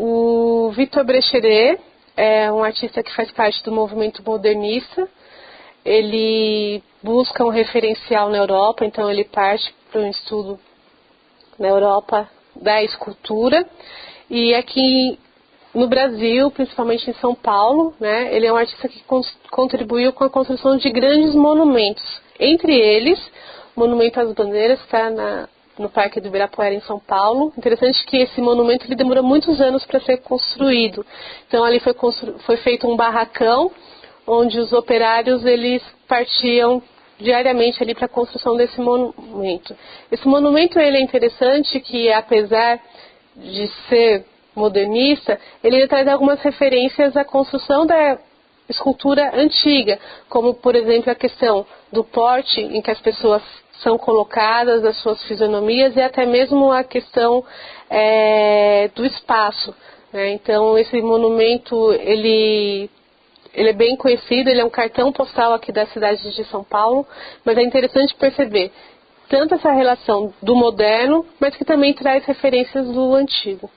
O Victor Brecheret é um artista que faz parte do movimento modernista. Ele busca um referencial na Europa, então ele parte para um estudo na Europa da escultura. E aqui no Brasil, principalmente em São Paulo, né, ele é um artista que contribuiu com a construção de grandes monumentos. Entre eles, o Monumento às Bandeiras, está no Parque do Ibirapuera, em São Paulo. Interessante que esse monumento ele demorou muitos anos para ser construído. Então, ali foi, foi feito um barracão, onde os operários eles partiam diariamente ali para a construção desse monumento. Esse monumento ele é interessante que, apesar de ser modernista, ele traz algumas referências à construção da escultura antiga, como, por exemplo, a questão do porte em que as pessoas são colocadas, as suas fisionomias e até mesmo a questão é, do espaço. Né? Então, esse monumento, ele ele é bem conhecido, ele é um cartão postal aqui da cidade de São Paulo, mas é interessante perceber tanto essa relação do moderno, mas que também traz referências do antigo.